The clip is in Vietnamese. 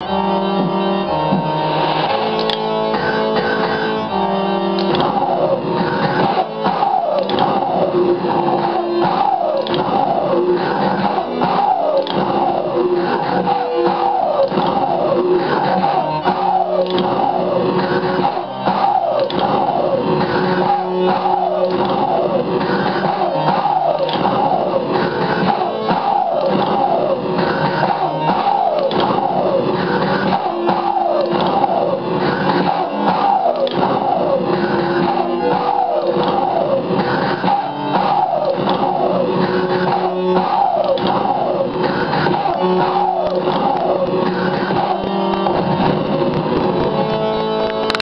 Oh, Oh,